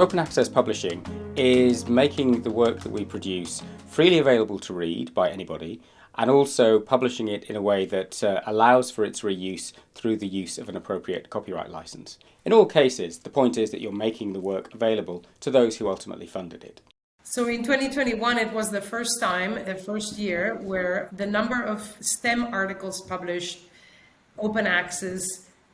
Open access publishing is making the work that we produce freely available to read by anybody and also publishing it in a way that uh, allows for its reuse through the use of an appropriate copyright license. In all cases, the point is that you're making the work available to those who ultimately funded it. So in 2021, it was the first time, the first year, where the number of STEM articles published open access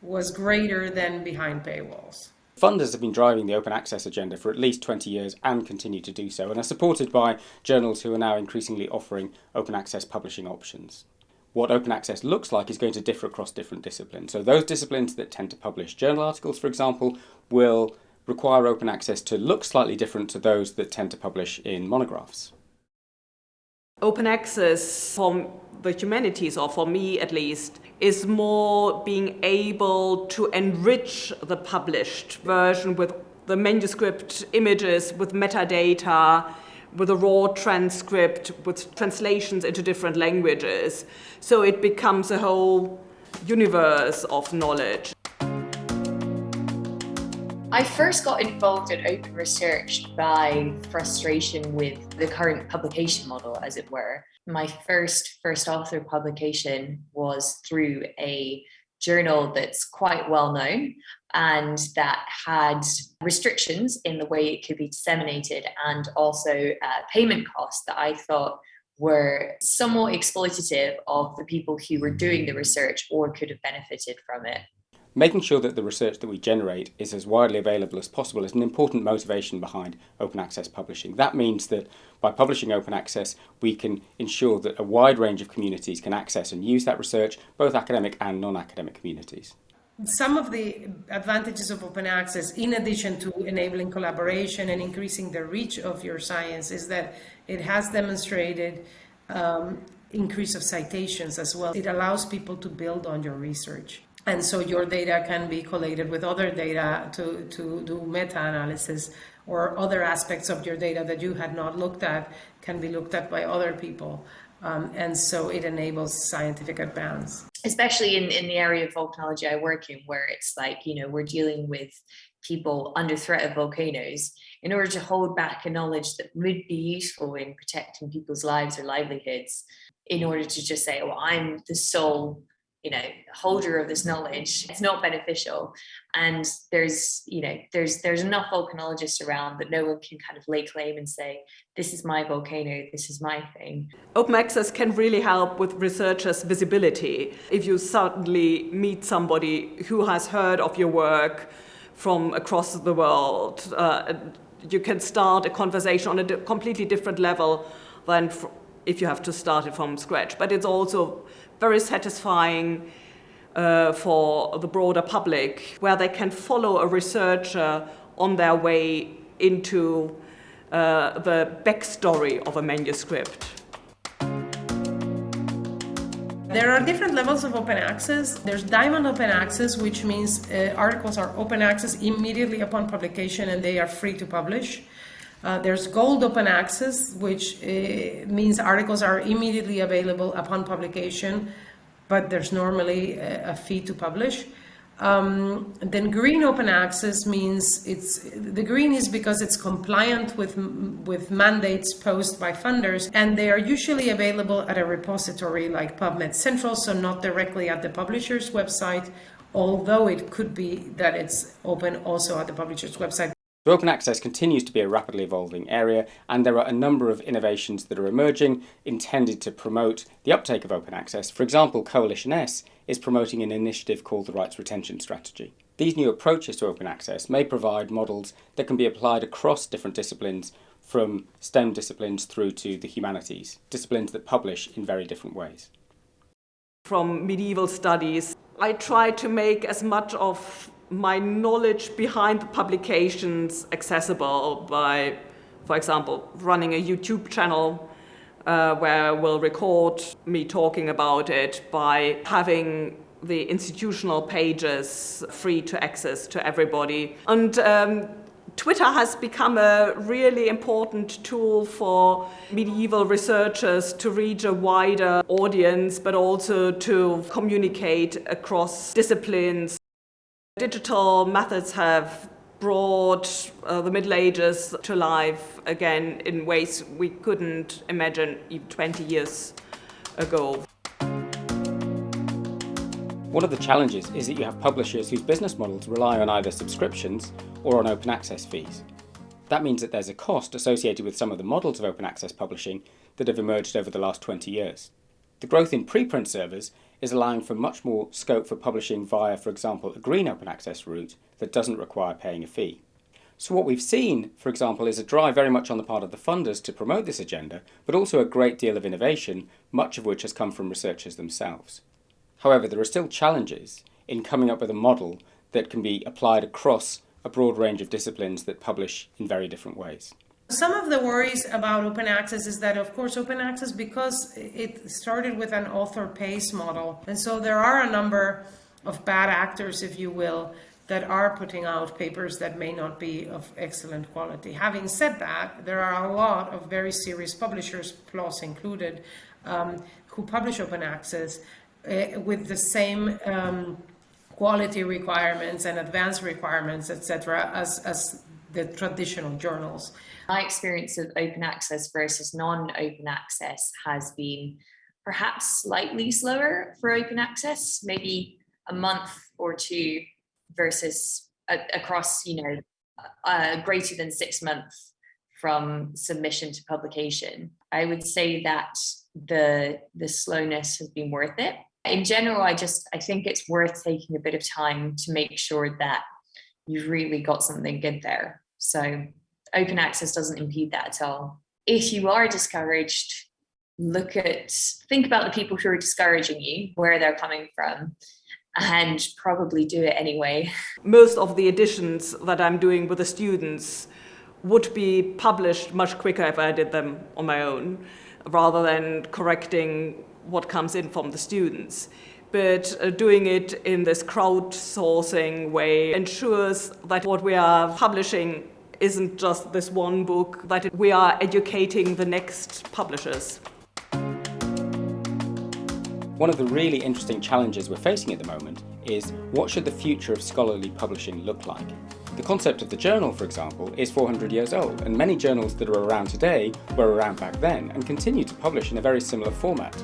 was greater than behind paywalls. Funders have been driving the open access agenda for at least 20 years and continue to do so and are supported by journals who are now increasingly offering open access publishing options. What open access looks like is going to differ across different disciplines. So those disciplines that tend to publish journal articles, for example, will require open access to look slightly different to those that tend to publish in monographs. Open access for the humanities, or for me at least, is more being able to enrich the published version with the manuscript images, with metadata, with a raw transcript, with translations into different languages. So it becomes a whole universe of knowledge. I first got involved in open research by frustration with the current publication model, as it were. My first first author publication was through a journal that's quite well known and that had restrictions in the way it could be disseminated and also uh, payment costs that I thought were somewhat exploitative of the people who were doing the research or could have benefited from it. Making sure that the research that we generate is as widely available as possible is an important motivation behind open access publishing. That means that by publishing open access, we can ensure that a wide range of communities can access and use that research, both academic and non-academic communities. Some of the advantages of open access, in addition to enabling collaboration and increasing the reach of your science, is that it has demonstrated um, increase of citations as well. It allows people to build on your research and so your data can be collated with other data to, to do meta-analysis or other aspects of your data that you had not looked at can be looked at by other people. Um, and so it enables scientific advance. Especially in, in the area of volcanology I work in, where it's like, you know, we're dealing with people under threat of volcanoes in order to hold back a knowledge that would be useful in protecting people's lives or livelihoods in order to just say, oh, I'm the sole you know holder of this knowledge. It's not beneficial. And there's you know there's there's enough volcanologists around that no one can kind of lay claim and say this is my volcano this is my thing. Open access can really help with researchers visibility. If you suddenly meet somebody who has heard of your work from across the world uh, you can start a conversation on a completely different level than if you have to start it from scratch but it's also very satisfying uh, for the broader public, where they can follow a researcher on their way into uh, the backstory of a manuscript. There are different levels of open access. There's diamond open access, which means uh, articles are open access immediately upon publication and they are free to publish. Uh, there's gold open access, which uh, means articles are immediately available upon publication, but there's normally a, a fee to publish. Um, then green open access means it's the green is because it's compliant with with mandates posed by funders and they are usually available at a repository like PubMed Central so not directly at the publisher's website although it could be that it's open also at the publisher's website so open access continues to be a rapidly evolving area and there are a number of innovations that are emerging intended to promote the uptake of open access. For example, Coalition S is promoting an initiative called the Rights Retention Strategy. These new approaches to open access may provide models that can be applied across different disciplines from STEM disciplines through to the humanities, disciplines that publish in very different ways. From medieval studies, I try to make as much of my knowledge behind the publications accessible by, for example, running a YouTube channel uh, where we'll record me talking about it by having the institutional pages free to access to everybody. And um, Twitter has become a really important tool for medieval researchers to reach a wider audience, but also to communicate across disciplines. Digital methods have brought uh, the Middle Ages to life again in ways we couldn't imagine even 20 years ago. One of the challenges is that you have publishers whose business models rely on either subscriptions or on open access fees. That means that there's a cost associated with some of the models of open access publishing that have emerged over the last 20 years. The growth in preprint servers is allowing for much more scope for publishing via, for example, a green open access route that doesn't require paying a fee. So what we've seen, for example, is a drive very much on the part of the funders to promote this agenda, but also a great deal of innovation, much of which has come from researchers themselves. However, there are still challenges in coming up with a model that can be applied across a broad range of disciplines that publish in very different ways. Some of the worries about open access is that, of course, open access, because it started with an author pays model, and so there are a number of bad actors, if you will, that are putting out papers that may not be of excellent quality. Having said that, there are a lot of very serious publishers, PLOS included, um, who publish open access uh, with the same um, quality requirements and advanced requirements, etc., as, as the traditional journals. My experience of open access versus non-open access has been perhaps slightly slower for open access, maybe a month or two versus across, you know, greater than six months from submission to publication. I would say that the the slowness has been worth it in general, I just I think it's worth taking a bit of time to make sure that you've really got something good there. So open access doesn't impede that at all. If you are discouraged, look at think about the people who are discouraging you, where they're coming from, and probably do it anyway. Most of the editions that I'm doing with the students would be published much quicker if I did them on my own, rather than correcting what comes in from the students. But uh, doing it in this crowdsourcing way ensures that what we are publishing isn't just this one book, that we are educating the next publishers. One of the really interesting challenges we're facing at the moment is what should the future of scholarly publishing look like? The concept of the journal, for example, is 400 years old, and many journals that are around today were around back then and continue to publish in a very similar format.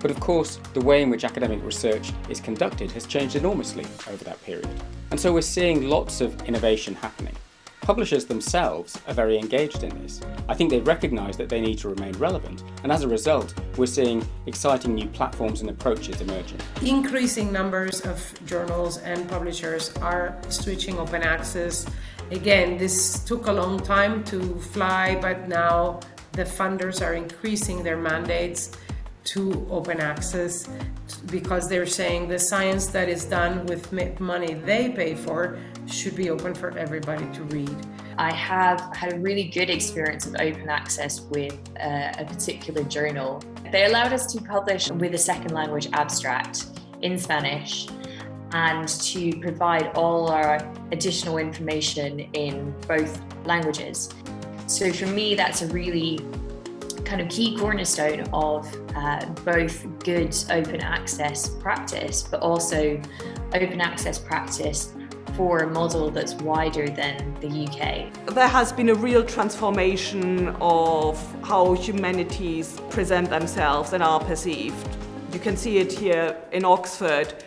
But of course, the way in which academic research is conducted has changed enormously over that period. And so we're seeing lots of innovation happening. Publishers themselves are very engaged in this. I think they recognise that they need to remain relevant, and as a result, we're seeing exciting new platforms and approaches emerging. Increasing numbers of journals and publishers are switching open access. Again, this took a long time to fly, but now the funders are increasing their mandates to open access because they're saying the science that is done with money they pay for should be open for everybody to read. I have had a really good experience of open access with uh, a particular journal. They allowed us to publish with a second language abstract in Spanish and to provide all our additional information in both languages. So for me, that's a really kind of key cornerstone of uh, both good open access practice, but also open access practice for a model that's wider than the UK. There has been a real transformation of how humanities present themselves and are perceived. You can see it here in Oxford,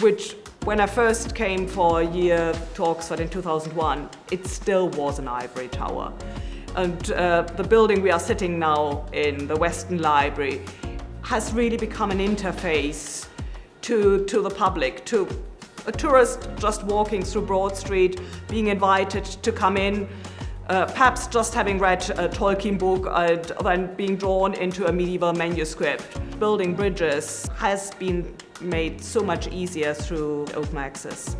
which when I first came for a year to Oxford in 2001, it still was an ivory tower. And uh, the building we are sitting now in, the Weston Library, has really become an interface to, to the public, to a tourist just walking through Broad Street, being invited to come in, uh, perhaps just having read a Tolkien book and then being drawn into a medieval manuscript. Building bridges has been made so much easier through open access.